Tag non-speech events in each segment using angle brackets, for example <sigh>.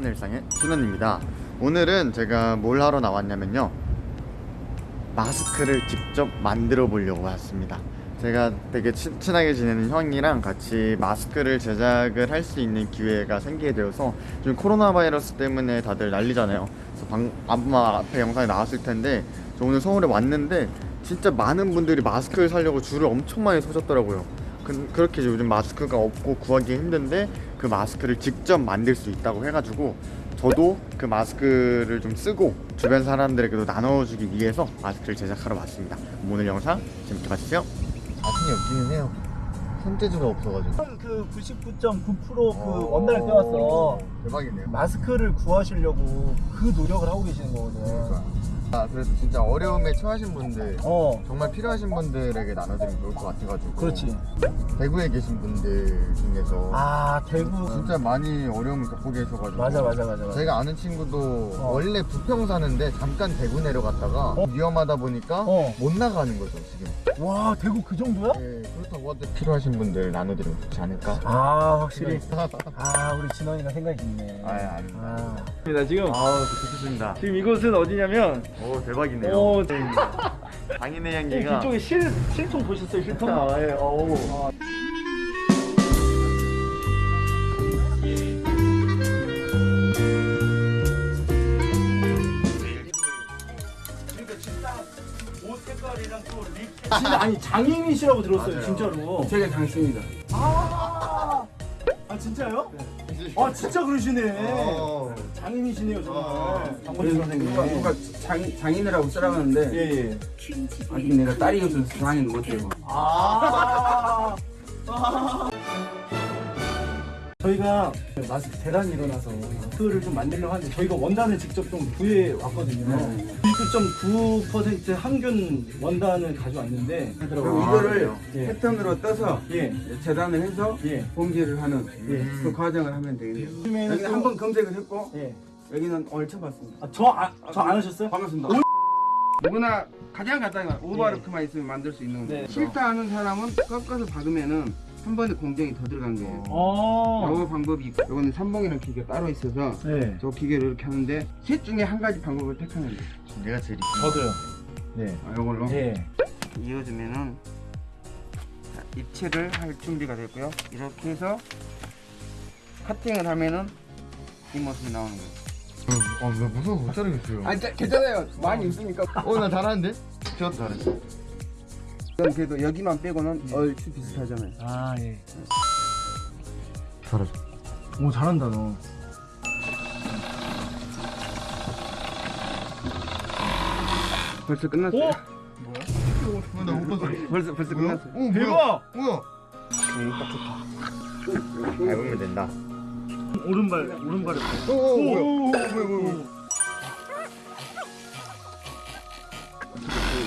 샬롬 언일상의 준원입니다. 오늘은 제가 뭘 하러 나왔냐면요. 마스크를 직접 만들어 보려고 왔습니다. 제가 되게 친, 친하게 지내는 형이랑 같이 마스크를 제작을 할 수 있는 기회가 생기게 되어서 지금 코로나 바이러스 때문에 다들 난리잖아요. 그래서 방, 아마 앞에 영상에 나왔을 텐데 저 오늘 서울에 왔는데 진짜 많은 분들이 마스크를 사려고 줄을 엄청 많이 서셨더라고요 그, 그렇게 요즘 마스크가 없고 구하기 힘든데 그 마스크를 직접 만들 수 있다고 해가지고 저도 그 마스크를 좀 쓰고 주변 사람들에게도 나눠주기 위해서 마스크를 제작하러 왔습니다. 오늘 영상 재밌게 봐주세요. 자신이 없기는 해요. 손재주가 없어가지고. 그 99.9%그 원단을 떼왔어. 대박이네요. 마스크를 구하시려고 그 노력을 하고 계시는 거거든. 아 그래서 진짜 어려움에 처하신 분들 어, 정말 필요하신 분들에게 나눠드리면 좋을 것 같아가지고 그렇지. 대구에 계신 분들 중에서 아, 대구. 진짜 많이 어려움을 겪고 계셔가지고 맞아, 맞아, 맞아, 맞아. 제가 아는 친구도 어. 원래 부평 사는데 잠깐 대구 내려갔다가 어. 위험하다 보니까 어. 못 나가는 거죠 지금 와, 대구 그 정도야? 네, 그렇다고 하는데 필요하신 분들 나눠드리면 좋지 않을까? 아, 확실히. <laughs> 아, 우리 진원이가 생각이 있네. 아, 아닙니다. 아. 니다 지금 아우 좋겠습니다 지금 이곳은 어디냐면 오 대박이네요 어, <laughs> 장인의 향기가 이쪽에 실 실통 보셨어요 실통? 아, 예. 그러니까 진짜 색깔이랑 또 립. 진짜 아니 장인이시라고 들었어요 맞아요. 진짜로. 제가 장씨입니다. 아, 아 진짜요? 아 진짜 그러시네. 어. 장인이시네요 정말. 장건희 누가, 선생님. 누가 장, 장인이라고 쓰라는데 예예. 아직 내가 딸이 없어서 장인 못해요. 아. <laughs> 저희가 마스크 대란이 일어나서 마스크를 좀 만들려고 하는데 저희가 원단을 직접 좀 구해 왔거든요. 99.9% 항균 원단을 가져왔는데 그리고 아, 이거를 그래요? 예. 패턴으로 떠서 예. 재단을 해서 예. 봉지를 하는 예. 그 과정을 하면 되겠네요. 요즘에는 여기는 또- 한번 검색을 했고 예. 여기는 오늘 처음 봤습니다. 아, 저, 아, 저안 하셨어요? 반갑습니다. 누구나 가장 간단한 건 오버워크만 있으면 만들 수 있는 네. 싫다 하는 사람은 꺾어서 박으면은 한 번에 공정이 더 들어간 거예요. 어. 요 방법이 있고 요거는 삼봉이라는 기계가 따로 있어서 네. 저 기계를 이렇게 하는데 셋 중에 한 가지 방법을 택하면 돼요. 내가 제일 저도요. 네. 아, 요걸로 예. 이어주면은 자, 입체를 할 준비가 됐고요. 이렇게 해서 커팅을 하면은 이 모습이 나오는 거예요. 아왜 무서워 못 자르겠어요 아, 괜찮아요. 많이 있으니까. 어 나 잘하는데? 저도 잘했어 그래도 여기만 빼고는 얼추 비슷하잖아요. 아, 예. 잘했어 오, 잘한다, 너. 벌써 끝났어요. 오! 나못 봤어 벌써 벌써 끝났어요. 어 대박! 뭐야 밟으면 된다 오른발, 오른발에. 오, 오, 뭐야 뭐야 뭐야 뭐야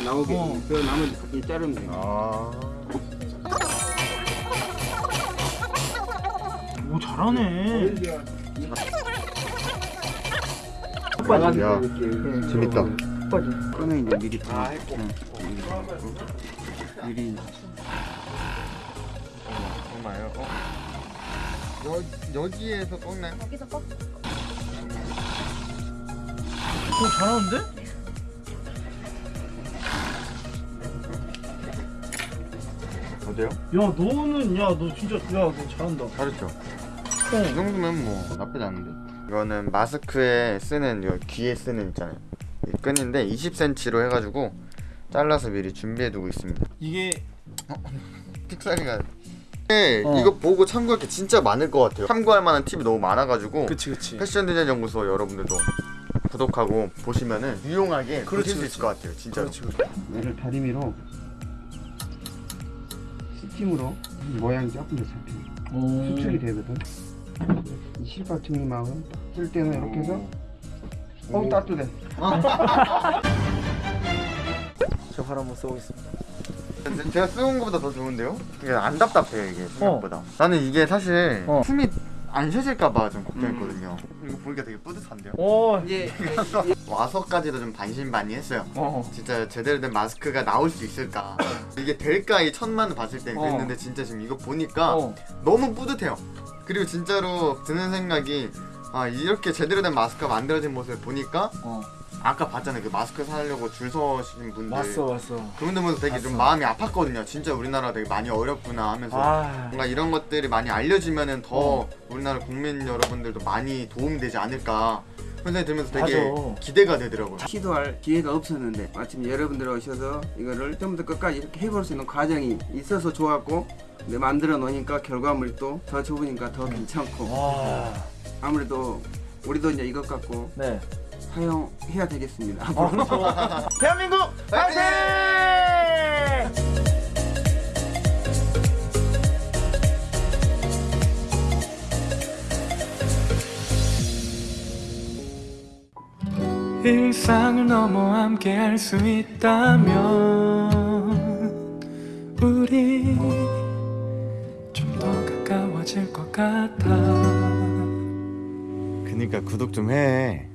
나오게 어. 그 나머지 이 자르면 돼요. 아 오, 잘하네. 야, 재밌다. 꺼내 이제 미리 아 했고. 미리 정말요? 어? 여, 여기에서 꺾나요? 오, 잘하는데? 어때요? 야, 너는, 야, 너 진짜, 야, 너 잘한다. 잘했죠? 이 정도면 뭐 나쁘지 않은데 이거는 마스크에 쓰는 요 귀에 쓰는 있잖아요 이 끈인데 20cm로 해가지고 잘라서 미리 준비해두고 있습니다 이게, <laughs> 픽사리가 네, 어. 이거 보고 참고할 게 진짜 많을 것 같아요 참고할 만한 팁이 너무 많아가지고 그치, 그치. 패션 디자인 연구소 여러분들도 구독하고 보시면은 유용하게 그렇지, 보실 수 있을 것 같아요 진짜로 그렇지, 그렇지. 얘를 다리미로 스팀으로 모양이 조금 더. 오. 수축이 되거든. 이 실밥층이만은 쓸 때는 이렇게 해서 어 따뜻해. <laughs> 저발 한번 써보겠습니다. 제가 쓰는 것보다 더 좋은데요? 이게 안 답답해요 이게 생각보다 나는 이게 사실 어. 숨이 안 쉬어질까봐 좀 걱정했거든요. 이거 보니까 되게 뿌듯한데요. 오, 이제 <laughs> 와서까지도 좀 반신반의했어요. 어. 진짜 제대로 된 마스크가 나올 수 있을까? <laughs> 이게 될까 이 천만 봤을 땐 어. 그랬는데 진짜 지금 이거 보니까 어. 너무 뿌듯해요. 그리고 진짜로 드는 생각이 아 이렇게 제대로 된 마스크가 만들어진 모습을 보니까 어. 아까 봤잖아요 그 마스크 사려고 줄 서신 분들 왔어, 왔어. 그분들 보면서 되게 좀 봤어. 마음이 아팠거든요. 진짜 우리나라 되게 많이 어렵구나 하면서 아. 뭔가 이런 것들이 많이 알려지면은 더 우리나라 국민 여러분들도 많이 도움되지 않을까 생각이 들면서 되게 맞아. 기대가 되더라고요. 시도할 기회가 없었는데 마침 여러분들 오셔서 이거를 처음부터 끝까지 이렇게 해볼 수 있는 과정이 있어서 좋았고 근데 만들어 놓으니까 결과물이 또 더 좋으니까 더 괜찮고 와. 아무래도 우리도 이제 이것 갖고 네. 사용해야 되겠습니다. 앞으로. <laughs> 대한민국 파이팅! 일상을 넘어 함께 할 수 있다면 우리 좀 더 가까워질 것 같아 그니까 구독 좀 해.